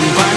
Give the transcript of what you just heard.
could